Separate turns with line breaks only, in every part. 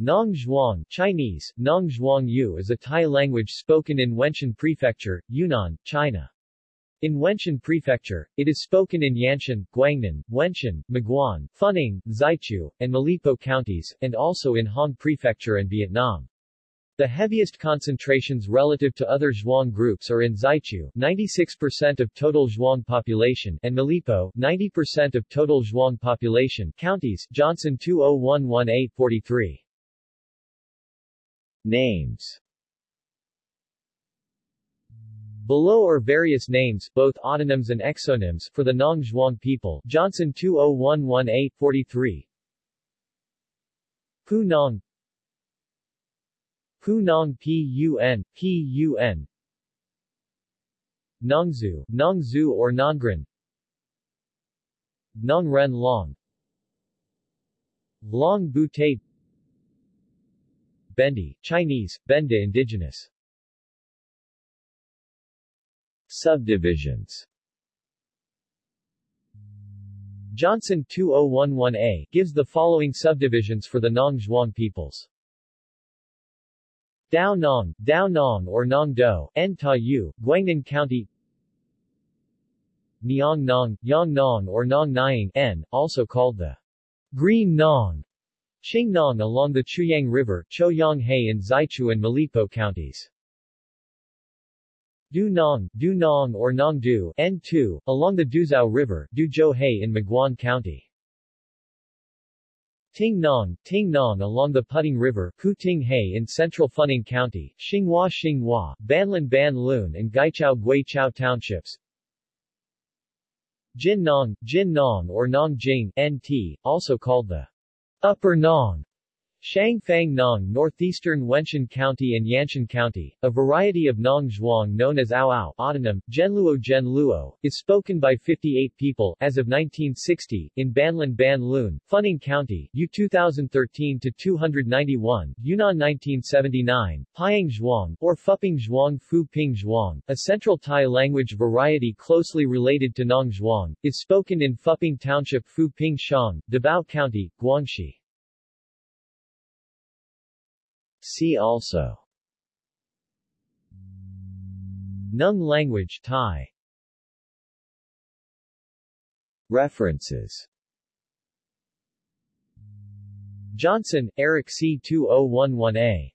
Nong Zhuang Chinese, Nong Zhuang Yu is a Tai language spoken in Wenshan Prefecture, Yunnan, China. In Wenshan Prefecture, it is spoken in Yanshan, Guangnan, Wenshan, Maguan, Funing, Xichu, and Malipo counties, and also in Hong Prefecture and Vietnam. The heaviest concentrations relative to other Zhuang groups are in Xichu 96% of total Zhuang population and Malipo 90% of total Zhuang population counties Johnson 2011843 Names. Below are various names, both autonyms and exonyms, for the Nong Zhuang people. Johnson 2011843 Pu Nong Pu Nong Pun, Pun Nongzu, Nongzu or Nongren. Nongren Long. Long Bu Te Bendi, Chinese, Benda indigenous. Subdivisions. Johnson 2011a gives the following subdivisions for the Nong Zhuang peoples. Dao Nong, Dao Nong or Nong Do, N Ta Yu, Guangnan County. Niang Nong, Yang Nong or Nong Nying N, also called the Green Nong, Qing Nong along the Chuyang River, Choyang He in Xichu and Malipo counties. Du Nong, Du Nong or Nong Du, N2, along the Duzhou River, Du Zhou He in Maguan County. Ting Nong, Ting Nong along the Putting River, Ku Ting He in central Funing County, Xinghua Xinghua, Banlan Ban Lun and Gaichao Gui Chao townships. Jin Nong, Jin Nong or Nong Jing, NT, also called the Upper Nong, Shangfang Nong northeastern Wenshan County and Yanshan County, a variety of Nong Zhuang known as Ao Ao autonym, Genluo Genluo, is spoken by 58 people as of 1960, in Banlan Ban Lun, Funing County, U 2013-291, Yunnan 1979, Pyang Zhuang, or Fuping Zhuang Fu Ping Zhuang, a Central Tai language variety closely related to Nong Zhuang, is spoken in Fuping Township Fu Ping Shang, Debao County, Guangxi. See also Nung language Tai References Johnson, Eric C. 2011a.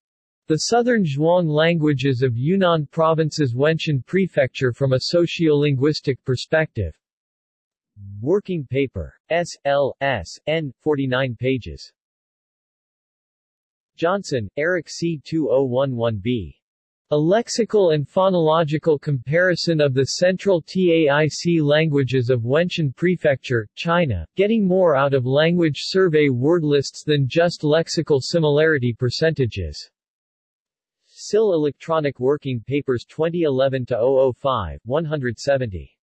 The Southern Zhuang Languages of Yunnan Province's Wenshan Prefecture from a Sociolinguistic Perspective. Working paper. S. L. S. N. 49 pages. Johnson, Eric C. 2011b. A lexical and phonological comparison of the central TAIC languages of Wenshan Prefecture, China, getting more out of language survey word lists than just lexical similarity percentages. SIL Electronic Working Papers 2011-005, 170.